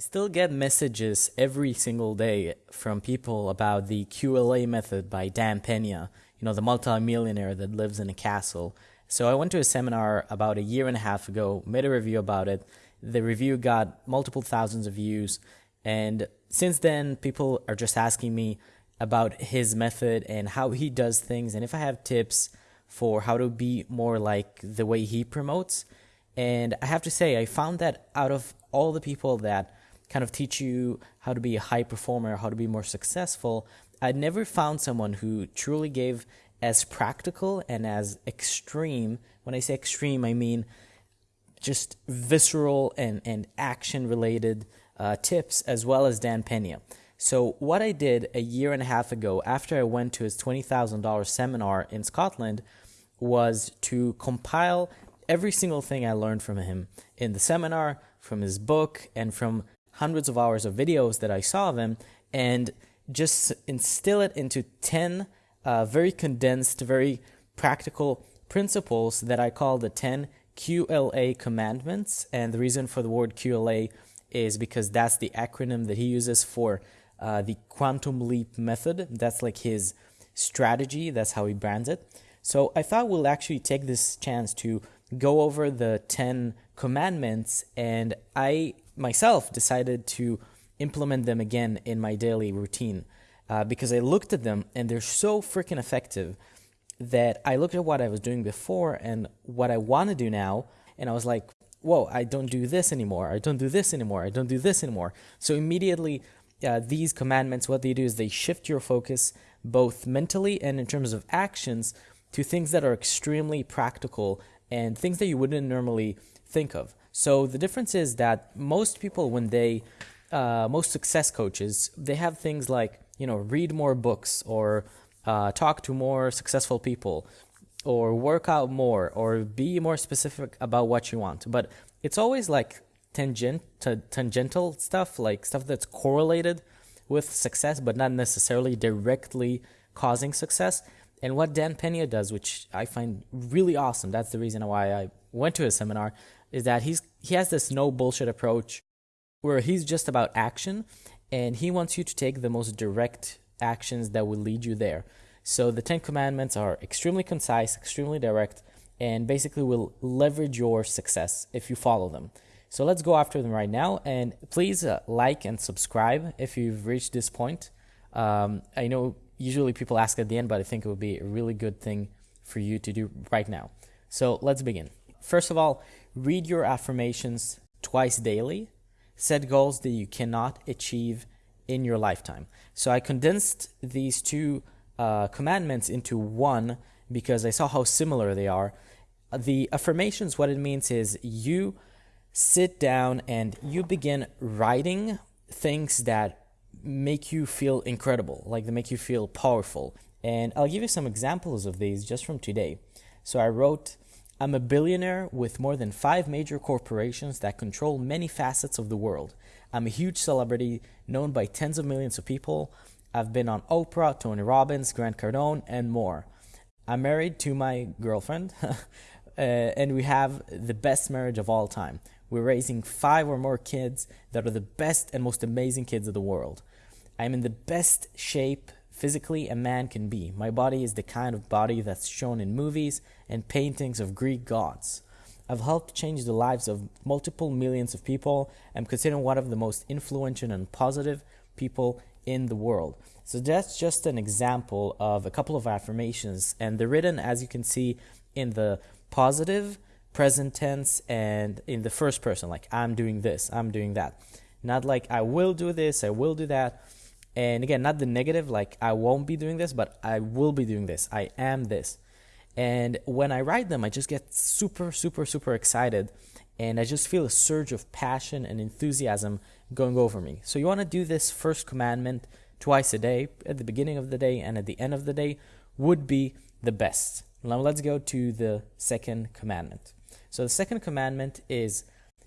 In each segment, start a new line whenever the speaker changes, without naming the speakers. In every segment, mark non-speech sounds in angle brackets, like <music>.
still get messages every single day from people about the QLA method by Dan Pena, you know, the multimillionaire that lives in a castle. So I went to a seminar about a year and a half ago, made a review about it. The review got multiple thousands of views. And since then, people are just asking me about his method and how he does things and if I have tips for how to be more like the way he promotes. And I have to say, I found that out of all the people that kind of teach you how to be a high performer, how to be more successful, I never found someone who truly gave as practical and as extreme. When I say extreme, I mean just visceral and, and action related uh, tips as well as Dan Pena. So, what I did a year and a half ago after I went to his $20,000 seminar in Scotland was to compile every single thing I learned from him in the seminar, from his book, and from hundreds of hours of videos that I saw him and just instill it into 10 uh, very condensed, very practical principles that I call the 10 QLA commandments. And the reason for the word QLA is because that's the acronym that he uses for uh, the quantum leap method. That's like his strategy, that's how he brands it. So I thought we'll actually take this chance to go over the 10 commandments and I myself decided to implement them again in my daily routine uh, because I looked at them and they're so freaking effective that I looked at what I was doing before and what I want to do now, and I was like, whoa, I don't do this anymore. I don't do this anymore. I don't do this anymore. So immediately, uh, these commandments, what they do is they shift your focus both mentally and in terms of actions to things that are extremely practical and things that you wouldn't normally think of. So the difference is that most people, when they, uh, most success coaches, they have things like, you know, read more books or uh, talk to more successful people or work out more or be more specific about what you want. But it's always like tangent, tangential stuff, like stuff that's correlated with success, but not necessarily directly causing success. And what Dan Pena does, which I find really awesome, that's the reason why I went to his seminar, is that he's he has this no bullshit approach where he's just about action and he wants you to take the most direct actions that will lead you there. So the 10 commandments are extremely concise, extremely direct, and basically will leverage your success if you follow them. So let's go after them right now. And please uh, like and subscribe if you've reached this point. Um, I know usually people ask at the end, but I think it would be a really good thing for you to do right now. So let's begin. First of all, read your affirmations twice daily. Set goals that you cannot achieve in your lifetime. So I condensed these two uh, commandments into one because I saw how similar they are. The affirmations, what it means is you sit down and you begin writing things that make you feel incredible, like they make you feel powerful. And I'll give you some examples of these just from today. So I wrote, I'm a billionaire with more than five major corporations that control many facets of the world. I'm a huge celebrity known by tens of millions of people. I've been on Oprah, Tony Robbins, Grant Cardone, and more. I'm married to my girlfriend, <laughs> uh, and we have the best marriage of all time. We're raising five or more kids that are the best and most amazing kids of the world. I'm in the best shape physically a man can be. My body is the kind of body that's shown in movies and paintings of Greek gods. I've helped change the lives of multiple millions of people. I'm considered one of the most influential and positive people in the world. So that's just an example of a couple of affirmations, and they're written, as you can see, in the positive, present tense, and in the first person, like I'm doing this, I'm doing that. Not like I will do this, I will do that and again, not the negative, like I won't be doing this, but I will be doing this. I am this. And when I write them, I just get super, super, super excited. And I just feel a surge of passion and enthusiasm going over me. So you want to do this first commandment twice a day, at the beginning of the day and at the end of the day, would be the best. Now let's go to the second commandment. So the second commandment is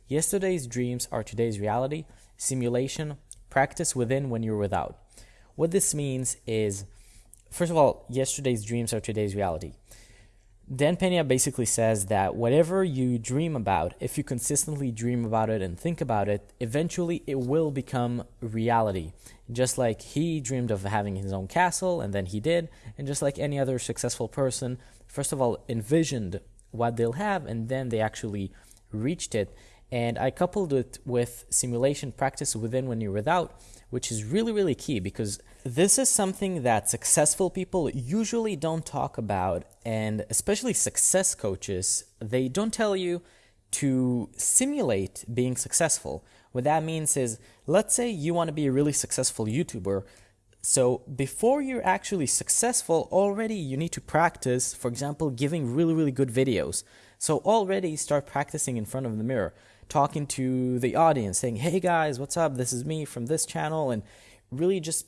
yesterday's dreams are today's reality. Simulation Practice within when you're without. What this means is, first of all, yesterday's dreams are today's reality. Dan Pena basically says that whatever you dream about, if you consistently dream about it and think about it, eventually it will become reality. Just like he dreamed of having his own castle, and then he did, and just like any other successful person, first of all, envisioned what they'll have, and then they actually reached it. And I coupled it with simulation practice within when you're without, which is really, really key because this is something that successful people usually don't talk about. And especially success coaches, they don't tell you to simulate being successful. What that means is, let's say you want to be a really successful YouTuber. So before you're actually successful, already you need to practice, for example, giving really, really good videos. So already start practicing in front of the mirror, talking to the audience, saying, hey guys, what's up? This is me from this channel. And really just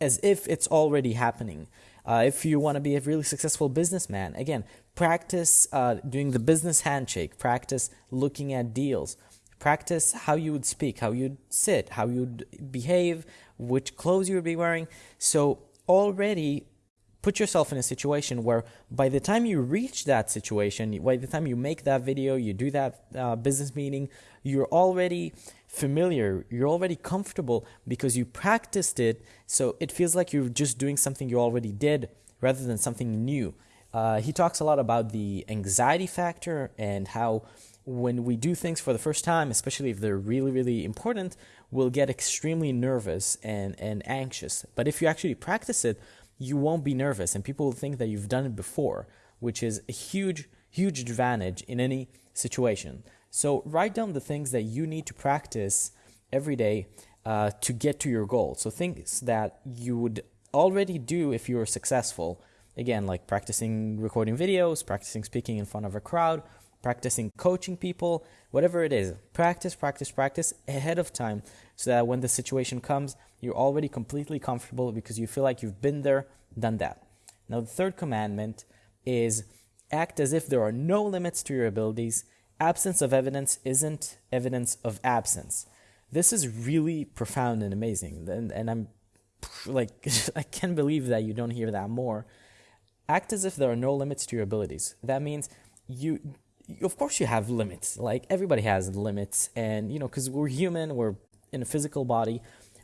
as if it's already happening. Uh, if you want to be a really successful businessman, again, practice uh, doing the business handshake, practice looking at deals, practice how you would speak, how you'd sit, how you'd behave, which clothes you would be wearing. So already put yourself in a situation where by the time you reach that situation, by the time you make that video, you do that uh, business meeting, you're already familiar, you're already comfortable because you practiced it. So it feels like you're just doing something you already did rather than something new. Uh, he talks a lot about the anxiety factor and how when we do things for the first time, especially if they're really, really important, we'll get extremely nervous and, and anxious. But if you actually practice it, you won't be nervous and people will think that you've done it before, which is a huge, huge advantage in any situation. So write down the things that you need to practice every day uh, to get to your goal. So things that you would already do if you were successful. Again, like practicing recording videos, practicing speaking in front of a crowd, practicing coaching people, whatever it is. Practice, practice, practice ahead of time so that when the situation comes, you're already completely comfortable because you feel like you've been there, done that. Now, the third commandment is act as if there are no limits to your abilities. Absence of evidence isn't evidence of absence. This is really profound and amazing. And, and I'm <laughs> like, <laughs> I can't believe that you don't hear that more. Act as if there are no limits to your abilities. That means you of course you have limits. Like everybody has limits and you know because we're human we're in a physical body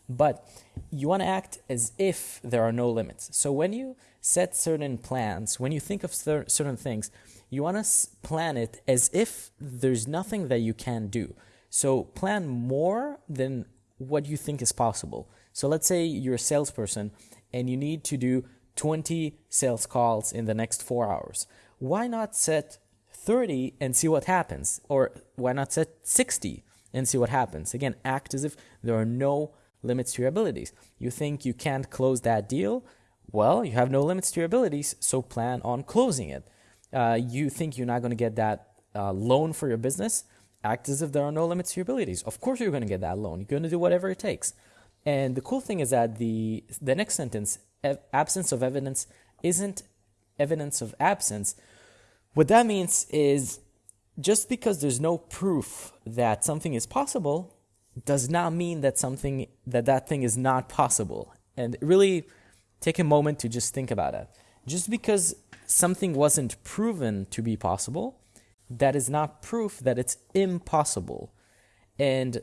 but you want to act as if there are no limits. So when you set certain plans when you think of certain things you want to plan it as if there's nothing that you can do. So plan more than what you think is possible. So let's say you're a salesperson and you need to do 20 sales calls in the next four hours. Why not set 30 and see what happens. Or why not set 60 and see what happens? Again, act as if there are no limits to your abilities. You think you can't close that deal? Well, you have no limits to your abilities, so plan on closing it. Uh, you think you're not going to get that uh, loan for your business? Act as if there are no limits to your abilities. Of course, you're going to get that loan. You're going to do whatever it takes. And the cool thing is that the the next sentence, absence of evidence, isn't evidence of absence, what that means is just because there's no proof that something is possible does not mean that something that that thing is not possible. And really take a moment to just think about it. Just because something wasn't proven to be possible, that is not proof that it's impossible. And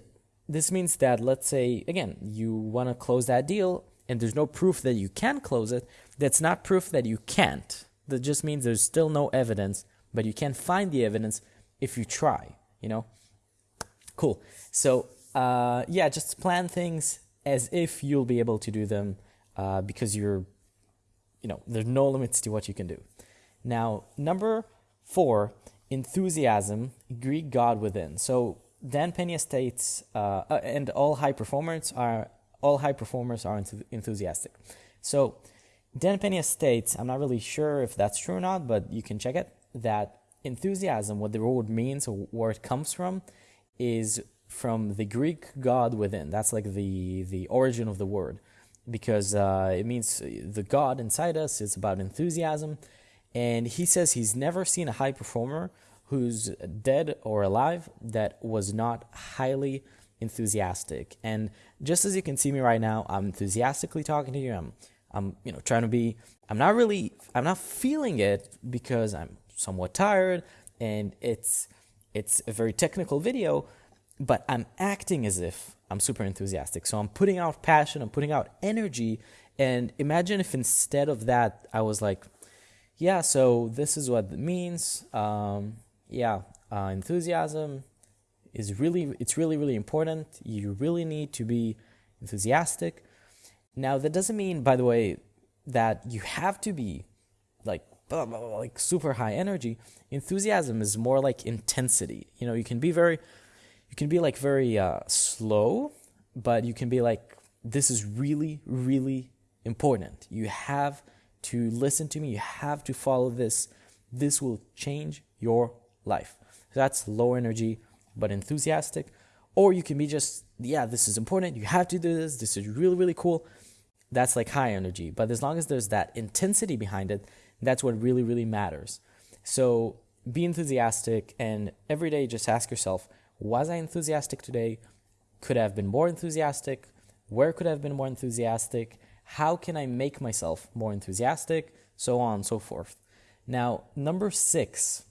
this means that let's say again, you want to close that deal and there's no proof that you can close it, that's not proof that you can't. That just means there's still no evidence, but you can't find the evidence if you try, you know? Cool. So, uh, yeah, just plan things as if you'll be able to do them uh, because you're, you know, there's no limits to what you can do. Now, number four, enthusiasm, Greek God within. So, Dan Pena states, uh, uh and all high performers are all high performers are enthusiastic. So, Dan Pena states, I'm not really sure if that's true or not, but you can check it, that enthusiasm, what the word means or where it comes from, is from the Greek God within. That's like the, the origin of the word because uh, it means the God inside us is about enthusiasm. And he says he's never seen a high performer who's dead or alive that was not highly enthusiastic. And just as you can see me right now, I'm enthusiastically talking to you. I'm I'm you know trying to be I'm not really I'm not feeling it because I'm somewhat tired and it's it's a very technical video, but I'm acting as if I'm super enthusiastic. So I'm putting out passion, I'm putting out energy. And imagine if instead of that, I was like, yeah, so this is what it means. Um, yeah, uh, enthusiasm is really, it's really, really important. You really need to be enthusiastic. Now, that doesn't mean, by the way, that you have to be like blah, blah, blah, like super high energy. Enthusiasm is more like intensity. You know, you can be very, you can be like very uh, slow, but you can be like, this is really, really important. You have to listen to me. You have to follow this. This will change your life. So that's low energy, but enthusiastic. Or you can be just, yeah, this is important. You have to do this. This is really, really cool. That's like high energy. But as long as there's that intensity behind it, that's what really, really matters. So be enthusiastic and every day just ask yourself, was I enthusiastic today? Could I have been more enthusiastic? Where could I have been more enthusiastic? How can I make myself more enthusiastic? So on and so forth. Now, number six,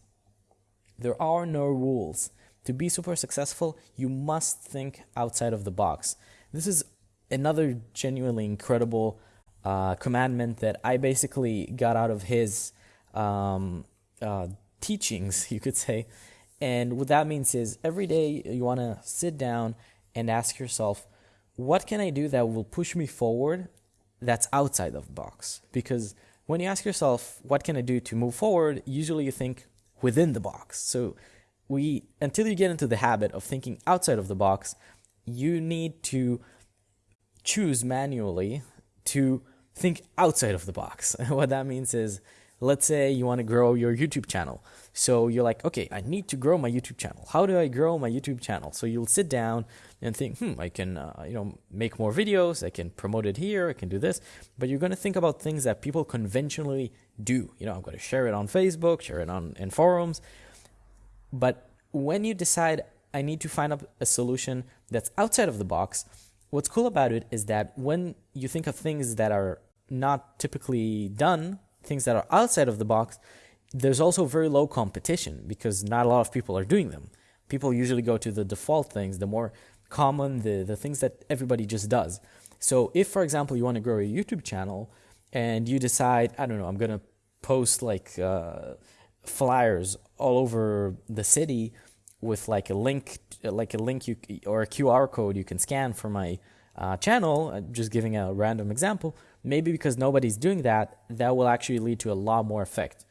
there are no rules. To be super successful, you must think outside of the box. This is another genuinely incredible uh, commandment that I basically got out of his um, uh, teachings, <laughs> you could say. And what that means is every day you want to sit down and ask yourself, what can I do that will push me forward that's outside of the box? Because when you ask yourself, what can I do to move forward, usually you think within the box. So we until you get into the habit of thinking outside of the box, you need to choose manually to think outside of the box. <laughs> what that means is, let's say you want to grow your YouTube channel. So you're like, okay, I need to grow my YouTube channel. How do I grow my YouTube channel? So you'll sit down and think, hmm, I can, uh, you know, make more videos. I can promote it here. I can do this. But you're going to think about things that people conventionally do. You know, I'm going to share it on Facebook, share it on in forums. But when you decide I need to find up a solution that's outside of the box, what's cool about it is that when you think of things that are not typically done, things that are outside of the box, there's also very low competition because not a lot of people are doing them. People usually go to the default things, the more common, the, the things that everybody just does. So if, for example, you want to grow a YouTube channel and you decide, I don't know, I'm going to post like uh, flyers all over the city with like a link, like a link you, or a QR code you can scan for my uh, channel, uh, just giving a random example, maybe because nobody's doing that, that will actually lead to a lot more effect.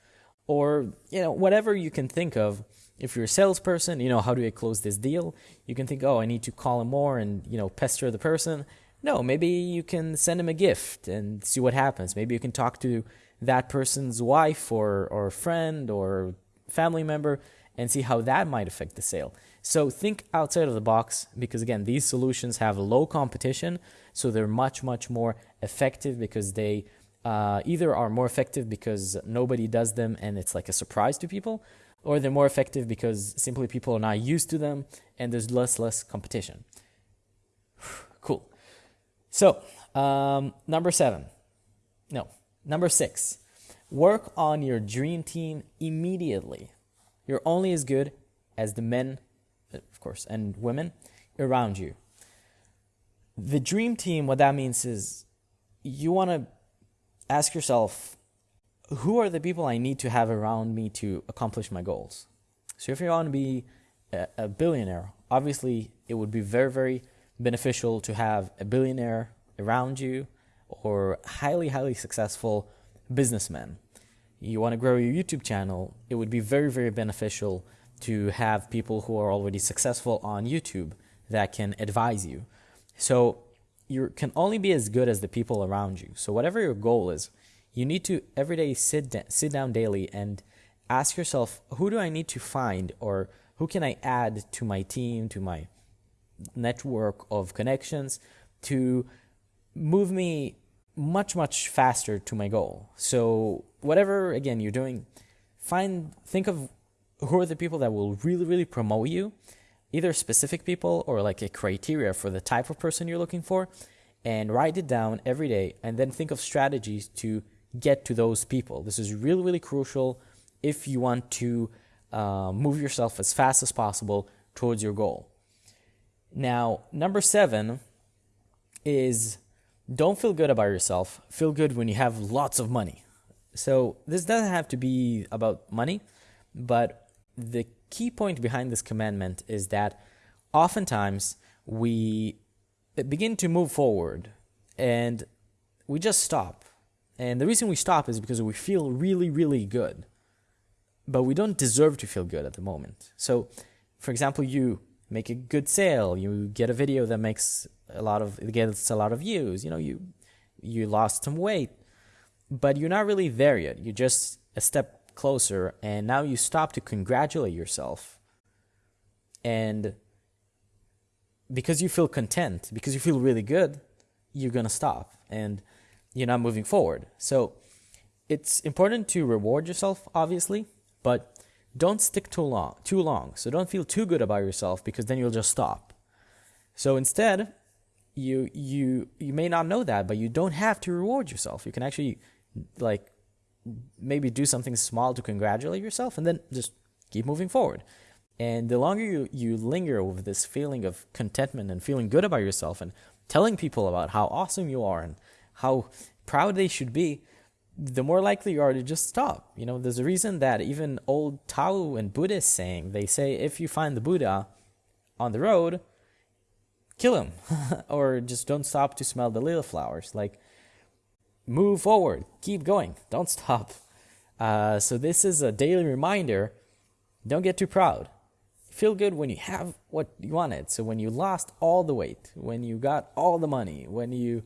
Or, you know, whatever you can think of. If you're a salesperson, you know, how do I close this deal? You can think, oh, I need to call him more and, you know, pester the person. No, maybe you can send him a gift and see what happens. Maybe you can talk to that person's wife or, or friend or family member and see how that might affect the sale. So think outside of the box because again, these solutions have low competition, so they're much much more effective because they uh, either are more effective because nobody does them and it's like a surprise to people, or they're more effective because simply people are not used to them and there's less less competition. <sighs> cool. So um, number seven, no, number six, work on your dream team immediately. You're only as good as the men of course, and women around you. The dream team, what that means is you want to ask yourself, who are the people I need to have around me to accomplish my goals? So if you want to be a, billionaire, obviously it would be very, very beneficial to have a billionaire around you or highly, highly successful businessman. You want to grow your YouTube channel, it would be very, very beneficial to have people who are already successful on YouTube that can advise you. So you can only be as good as the people around you. So whatever your goal is, you need to every day sit da- sit down daily and ask yourself, who do I need to find or who can I add to my team, to my network of connections to move me much much faster to my goal. So whatever again you're doing, find think of who are the people that will really, really promote you, either specific people or like a criteria for the type of person you're looking for, and write it down every day and then think of strategies to get to those people. This is really, really crucial if you want to uh, move yourself as fast as possible towards your goal. Now, number seven is don't feel good about yourself. Feel good when you have lots of money. So, this doesn't have to be about money, but the key point behind this commandment is that oftentimes we begin to move forward and we just stop. And the reason we stop is because we feel really, really good. But we don't deserve to feel good at the moment. So, for example, you make a good sale, you get a video that makes a lot of gets a lot of views, you know, you you lost some weight, but you're not really there yet. You're just a step closer and now you stop to congratulate yourself. And because you feel content, because you feel really good, you're going to stop and you're not moving forward. So it's important to reward yourself, obviously, but don't stick too long, too long. So don't feel too good about yourself because then you'll just stop. So instead, you you you may not know that, but you don't have to reward yourself. You can actually like maybe do something small to congratulate yourself and then just keep moving forward. And the longer you, you linger with this feeling of contentment and feeling good about yourself and telling people about how awesome you are and how proud they should be, the more likely you are to just stop. You know, there's a reason that even old Tao and Buddhist saying, they say if you find the Buddha on the road, kill him <laughs> or just don't stop to smell the lily flowers. Like, move forward, keep going, don't stop. Uh, so, this is a daily reminder don't get too proud feel good when you have what you wanted. So when you lost all the weight, when you got all the money, when you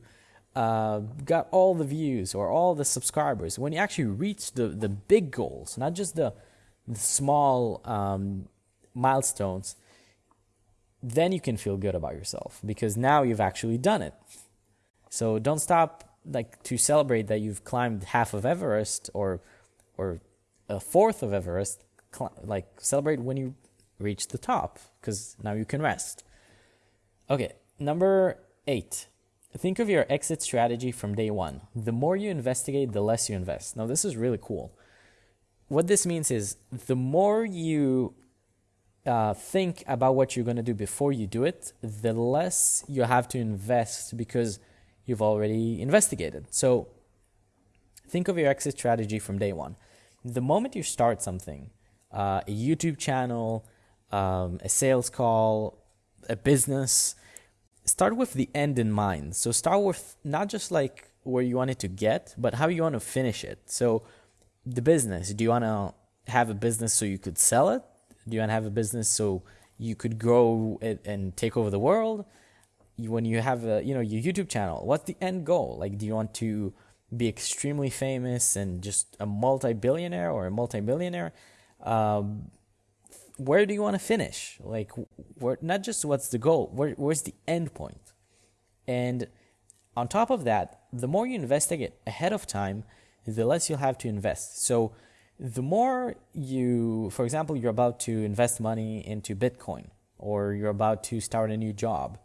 uh, got all the views or all the subscribers, when you actually reach the, the big goals, not just the, the small um, milestones, then you can feel good about yourself because now you've actually done it. So don't stop like to celebrate that you've climbed half of Everest or or a fourth of Everest. Like celebrate when you reach the top because now you can rest. Okay, number eight. Think of your exit strategy from day one. The more you investigate, the less you invest. Now, this is really cool. What this means is the more you uh, think about what you're going to do before you do it, the less you have to invest because you've already investigated. So, think of your exit strategy from day one. The moment you start something, uh, a YouTube channel, um, a sales call, a business, start with the end in mind. So start with not just like where you want it to get, but how you want to finish it. So the business, do you want to have a business so you could sell it? Do you want to have a business so you could grow it and take over the world? When you have a, you know, your YouTube channel, what's the end goal? Like, do you want to be extremely famous and just a multi-billionaire or a multi-millionaire? Um, where do you want to finish? Like, where, not just what's the goal, where, where's the end point? And on top of that, the more you investigate ahead of time, the less you'll have to invest. So, the more you, for example, you're about to invest money into Bitcoin, or you're about to start a new job,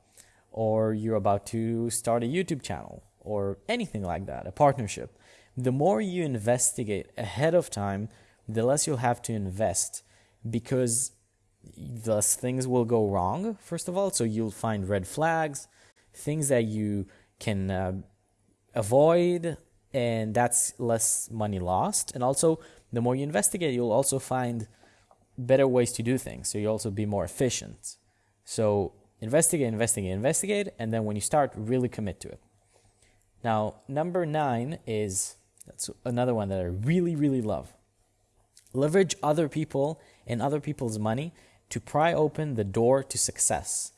or you're about to start a YouTube channel, or anything like that, a partnership, the more you investigate ahead of time, the less you'll have to invest because thus things will go wrong first of all. So you'll find red flags things that you can uh, avoid and that's less money lost. And also the more you investigate you'll also find better ways to do things. So you'll also be more efficient. So investigate investigate investigate and then when you start really commit to it. Now number nine is that's another one that i really really love. Leverage other people and other people's money to pry open the door to success.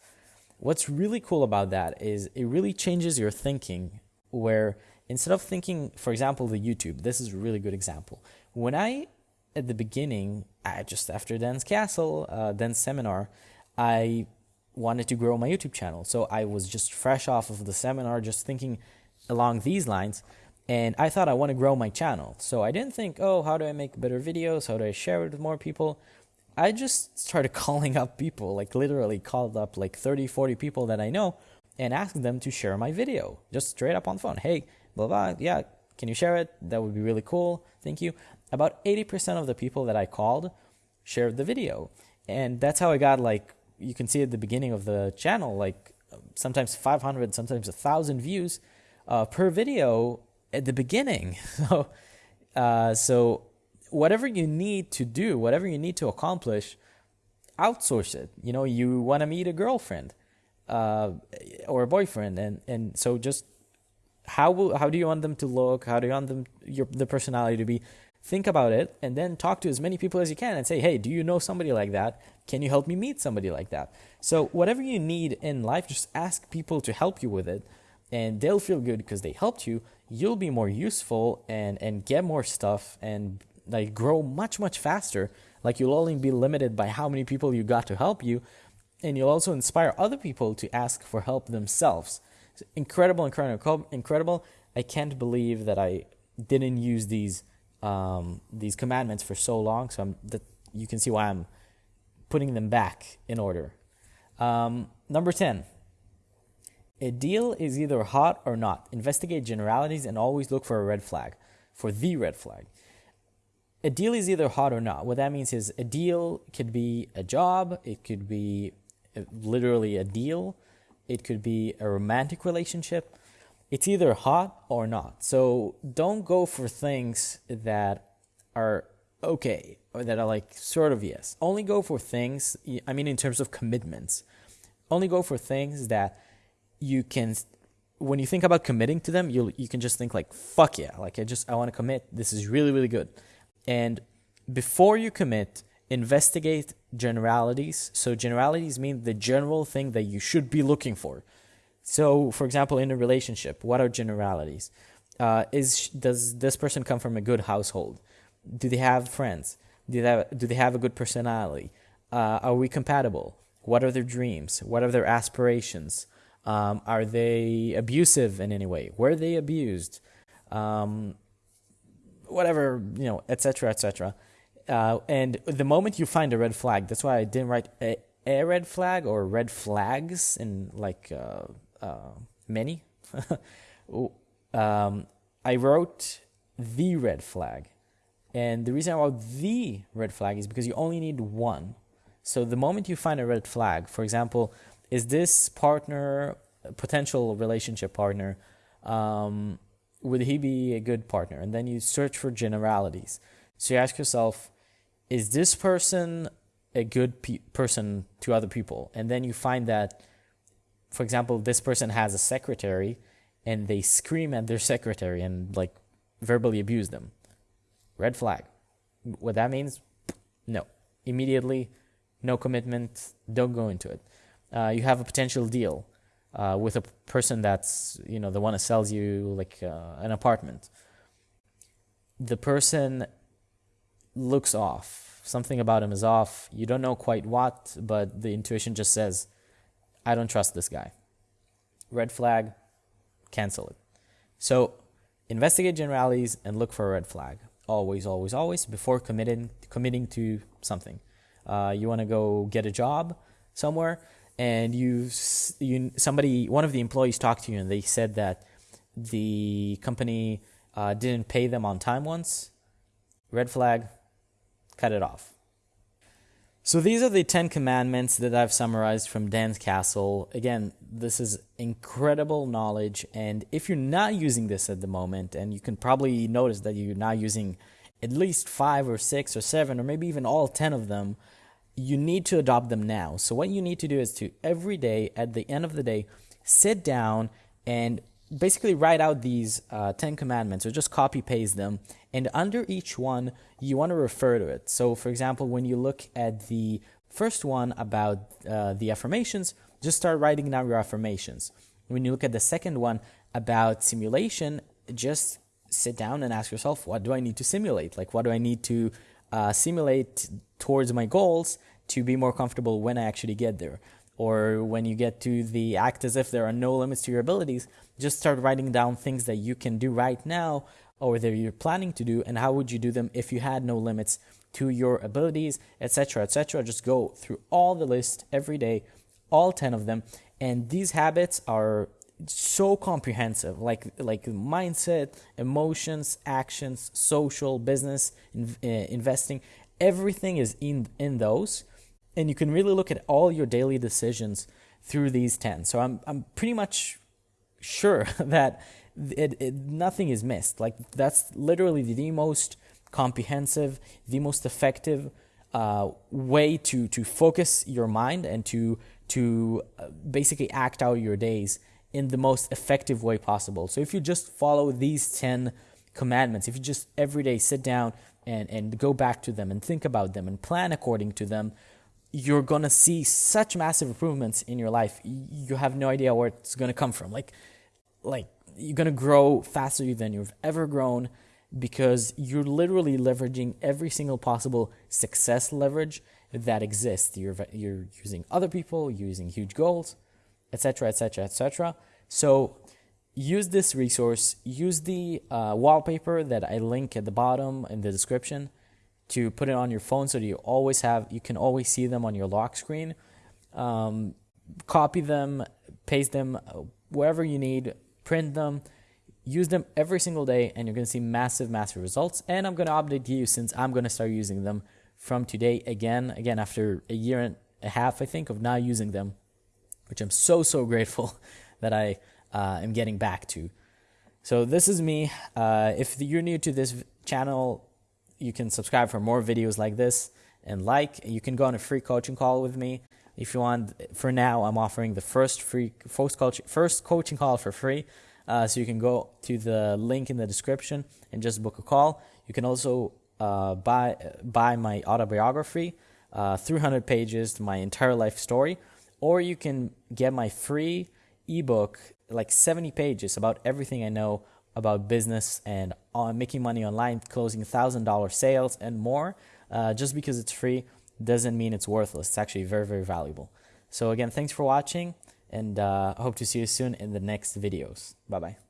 What's really cool about that is it really changes your thinking where instead of thinking, for example, the YouTube, this is a really good example. When I, at the beginning, I, just after Dan's Castle, uh, Dan's seminar, I wanted to grow my YouTube channel. So I was just fresh off of the seminar, just thinking along these lines. And I thought I want to grow my channel. So I didn't think, oh, how do I make better videos? How do I share it with more people? I just started <laughs> calling up people, like literally called up like 30, 40 people that I know and asked them to share my video just straight up on the phone. Hey, blah, blah, yeah, Can you share it? That would be really cool. Thank you. About 80% of the people that I called shared the video. And that's how I got like you can see at the beginning of the channel like sometimes 500, sometimes 1000 views uh, per video at the beginning. <laughs> So uh, so whatever you need to do, whatever you need to accomplish, outsource it. You know, you want to meet a girlfriend uh, or a boyfriend, and and so just how will how do you want them to look? How do you want them your the personality to be? Think about it, and then talk to as many people as you can, and say, hey, do you know somebody like that? Can you help me meet somebody like that? So whatever you need in life, just ask people to help you with it, and they'll feel good because they helped you you'll be more useful and and get more stuff and like grow much much faster. Like you'll only be limited by how many people you got to help you and you'll also inspire other people to ask for help themselves. It's incredible incredible incredible. I can't believe that i didn't use these um, these commandments for so long so I'm, that you can see why i'm putting them back in order. Um, number 10 a deal is either hot or not. Investigate generalities and always look for a red flag, for the red flag. A deal is either hot or not. What that means is a deal could be a job, it could be uh, literally a deal, it could be a romantic relationship. It's either hot or not. So don't go for things that are okay or that are like sort of yes. Only go for things, I mean, in terms of commitments, only go for things that you can when you think about committing to them, you you can just think like fuck yeah, like I just I want to commit. This is really really good. And before you commit, investigate generalities. So generalities mean the general thing that you should be looking for. So, for example, in a relationship, what are generalities? Uh, is does this person come from a good household? Do they have friends? Do they have, do they have a good personality? Uh, are we compatible? What are their dreams? What are their aspirations? Um, are they abusive in any way? Were they abused? Um, whatever, you know, etc., etc. Uh, and the moment you find a red flag, that's why I didn't write a, a red flag or red flags in like uh, uh, many. <laughs> um, I wrote the red flag. And the reason I wrote the red flag is because you only need one. So the moment you find a red flag, for example, is this partner, potential relationship partner, um, would he be a good partner? And then you search for generalities. So you ask yourself, is this person a good pe- person to other people? And then you find that, for example, this person has a secretary and they scream at their secretary and like verbally abuse them. Red flag. What that means? No. Immediately, no commitment, don't go into it uh, you have a potential deal uh, with a person that's you know the one that sells you like uh, an apartment. The person looks off. Something about him is off. You don't know quite what, but the intuition just says, "I don't trust this guy." Red flag. Cancel it. So investigate generalities and look for a red flag. Always, always, always before committing committing to something. Uh, you want to go get a job somewhere and you you somebody one of the employees talked to you and they said that the company uh, didn't pay them on time once. Red flag. Cut it off. So these are the 10 commandments that I've summarized from Dan's Castle. Again, this is incredible knowledge. And if you're not using this at the moment and you can probably notice that you're not using at least 5 or 6 or 7 or maybe even all 10 of them, you need to adopt them now. So what you need to do is to every day at the end of the day sit down and basically write out these uh, 10 commandments or just copy paste them. And under each one you want to refer to it. So for example when you look at the first one about uh, the affirmations just start writing down your affirmations. When you look at the second one about simulation just sit down and ask yourself what do i need to simulate? Like what do i need to uh, simulate towards my goals to be more comfortable when I actually get there. Or when you get to the act as if there are no limits to your abilities, just start writing down things that you can do right now or that you're planning to do, and how would you do them if you had no limits to your abilities, etc., etc. Just go through all the list every day, all 10 of them. And these habits are so comprehensive like like mindset emotions actions social business in, uh, investing everything is in in those. And you can really look at all your daily decisions through these 10 so i'm i'm pretty much sure <laughs> that it, it, nothing is missed. Like that's literally the most comprehensive the most effective uh, way to to focus your mind and to to uh, basically act out your days in the most effective way possible. So if you just follow these 10 commandments, if you just every day sit down and, and go back to them and think about them and plan according to them, you're going to see such massive improvements in your life. You have no idea where it's going to come from. Like, like you're going to grow faster than you've ever grown because you're literally leveraging every single possible success leverage that exists. You're, you're using other people, using huge goals, etc., etc., etc. So use this resource, use the uh, wallpaper that I link at the bottom in the description to put it on your phone so that you always have, you can always see them on your lock screen. Um, copy them, paste them uh, wherever you need, print them, use them every single day, and you're going to see massive, massive results. And I'm going to update you since I'm going to start using them from today again, again after a year and a half, I think, of not using them, which I'm so, so grateful <laughs> that I uh, am getting back to. So this is me. Uh, if you're new to this channel, you can subscribe for more videos like this and like. You can go on a free coaching call with me if you want. For now, I'm offering the first free first coaching first coaching call for free. Uh, so you can go to the link in the description and just book a call. You can also uh, buy buy my autobiography, uh, 300 pages, my entire life story, or you can get my free ebook, like 70 pages about everything I know about business and on making money online, closing $1,000 sales and more. Uh, just because it's free doesn't mean it's worthless. It's actually very, very valuable. So again, thanks for watching and uh, hope to see you soon in the next videos. Bye-bye.